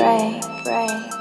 pray, pray.